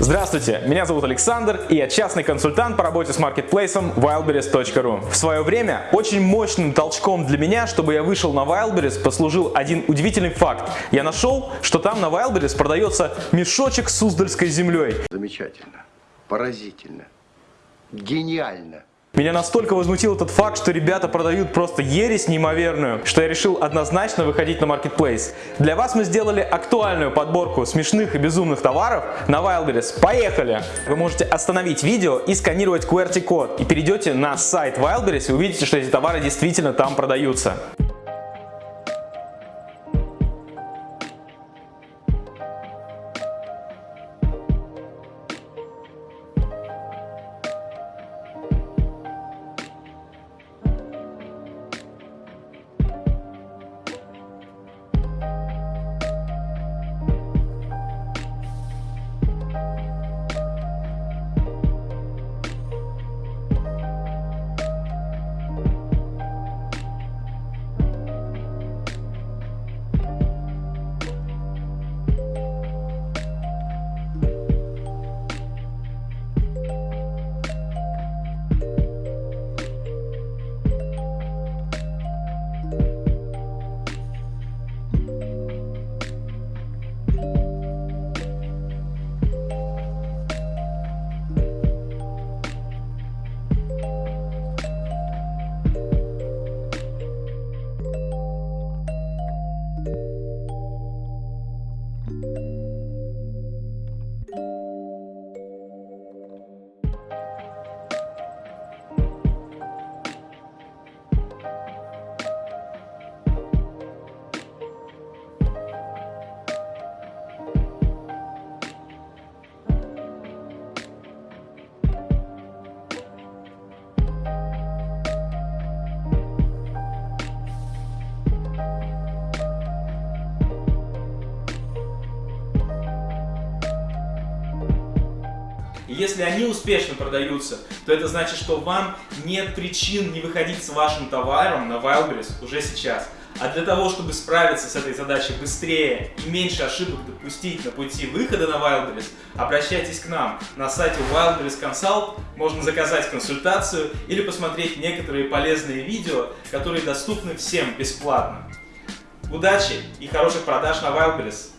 Здравствуйте, меня зовут Александр, и я частный консультант по работе с маркетплейсом wildberries.ru. В свое время очень мощным толчком для меня, чтобы я вышел на Wildberries, послужил один удивительный факт. Я нашел, что там на Wildberries продается мешочек с Суздальской землей. Замечательно, поразительно, гениально. Меня настолько возмутил этот факт, что ребята продают просто ересь неимоверную, что я решил однозначно выходить на Marketplace. Для вас мы сделали актуальную подборку смешных и безумных товаров на Wildberries. Поехали! Вы можете остановить видео и сканировать QWERTY-код, и перейдете на сайт Wildberries и увидите, что эти товары действительно там продаются. you И если они успешно продаются, то это значит, что вам нет причин не выходить с вашим товаром на Wildberries уже сейчас. А для того, чтобы справиться с этой задачей быстрее и меньше ошибок допустить на пути выхода на Wildberries, обращайтесь к нам. На сайте Wildberries Consult можно заказать консультацию или посмотреть некоторые полезные видео, которые доступны всем бесплатно. Удачи и хороших продаж на Wildberries!